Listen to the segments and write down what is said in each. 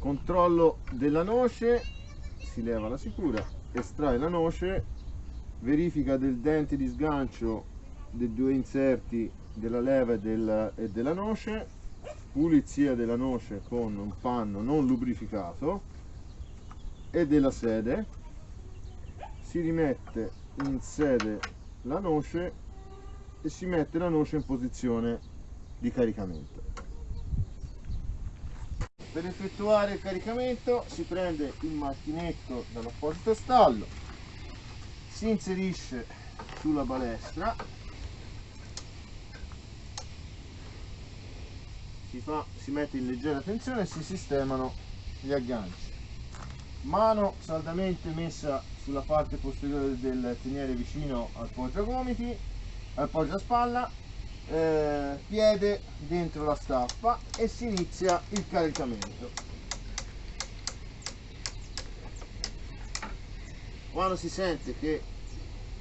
controllo della noce si leva la sicura estrae la noce verifica del dente di sgancio dei due inserti della leva e, del, e della noce pulizia della noce con un panno non lubrificato e della sede. Si rimette in sede la noce e si mette la noce in posizione di caricamento per effettuare il caricamento si prende il macchinetto dall'apposito stallo si inserisce sulla balestra si, fa, si mette in leggera tensione e si sistemano gli agganci. Mano saldamente messa sulla parte posteriore del teniere vicino al poggiagomiti al poggiaspalla eh, piede dentro la staffa e si inizia il caricamento. Quando si sente che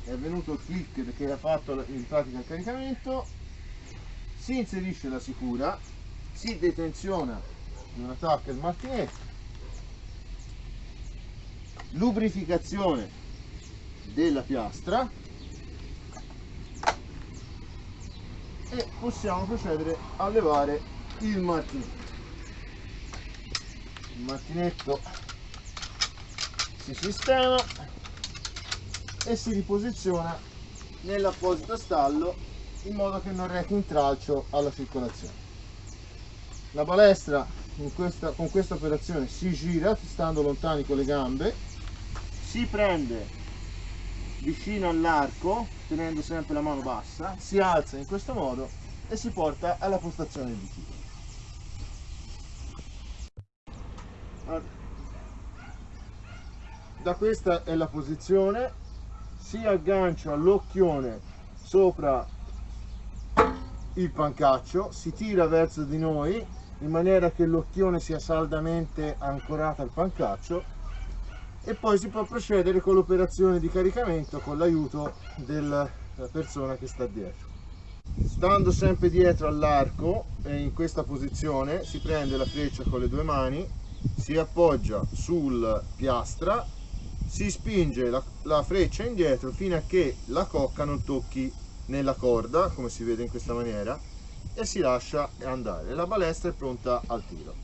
è venuto il click perché ha fatto in pratica il caricamento si inserisce la sicura si detenziona di una tacca il martinetto lubrificazione della piastra e possiamo procedere a levare il martinetto. Il martinetto si sistema e si riposiziona nell'apposito stallo in modo che non rechi intralcio alla circolazione. La balestra questa, con questa operazione si gira stando lontani con le gambe si prende vicino all'arco tenendo sempre la mano bassa si alza in questo modo e si porta alla postazione del bicchiere da questa è la posizione si aggancia l'occhione sopra il pancaccio si tira verso di noi in maniera che l'occhione sia saldamente ancorato al pancaccio e poi si può procedere con l'operazione di caricamento con l'aiuto della persona che sta dietro. Stando sempre dietro all'arco e in questa posizione si prende la freccia con le due mani si appoggia sul piastra si spinge la, la freccia indietro fino a che la cocca non tocchi nella corda come si vede in questa maniera e si lascia andare. La balestra è pronta al tiro